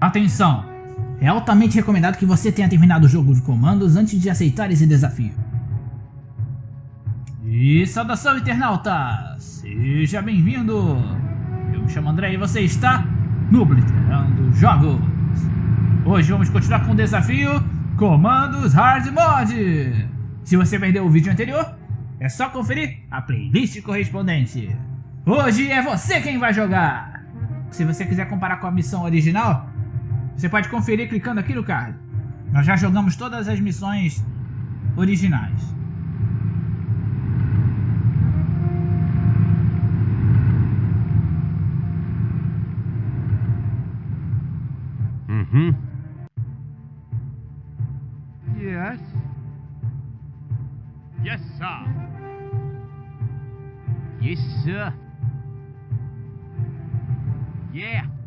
Atenção! É altamente recomendado que você tenha terminado o jogo de comandos antes de aceitar esse desafio. E saudação internauta! Seja bem-vindo! Eu me chamo André e você está no Blitterando Jogos! Hoje vamos continuar com o desafio Comandos Hard Mode! Se você perdeu o vídeo anterior, é só conferir a playlist correspondente. Hoje é você quem vai jogar! Se você quiser comparar com a missão original, você pode conferir clicando aqui no card. Nós já jogamos todas as missões originais. Uhum. Yes. Yes, sir. Yes, sir. Yeah.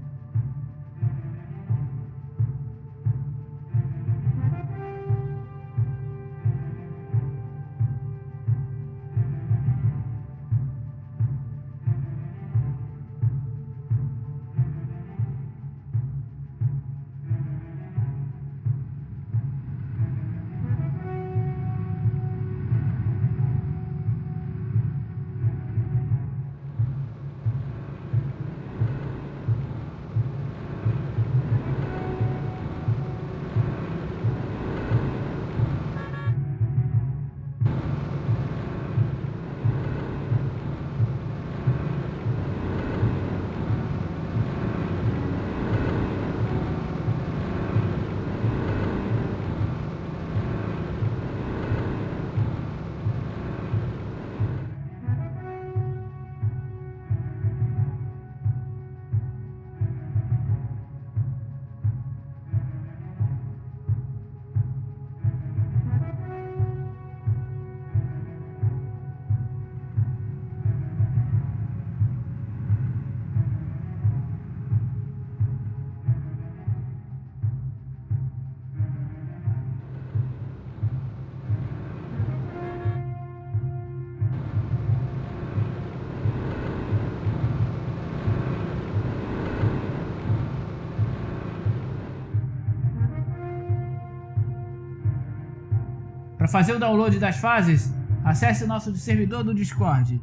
Para fazer o download das fases, acesse o nosso servidor do Discord.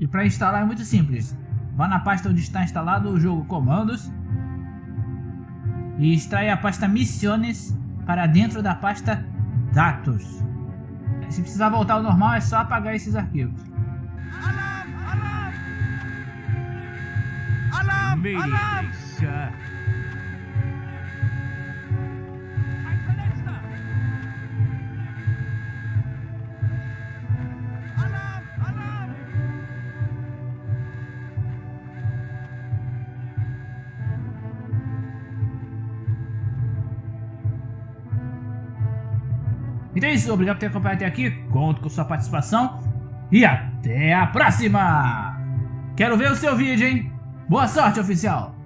E para instalar é muito simples. Vá na pasta onde está instalado o jogo Comandos e extraia a pasta Missiones para dentro da pasta Datos. Se precisar voltar ao normal é só apagar esses arquivos. Alarm! Alarm! Alarm! Alarm! Então é isso, obrigado por ter acompanhado até aqui, conto com sua participação e até a próxima! Quero ver o seu vídeo, hein? Boa sorte, oficial!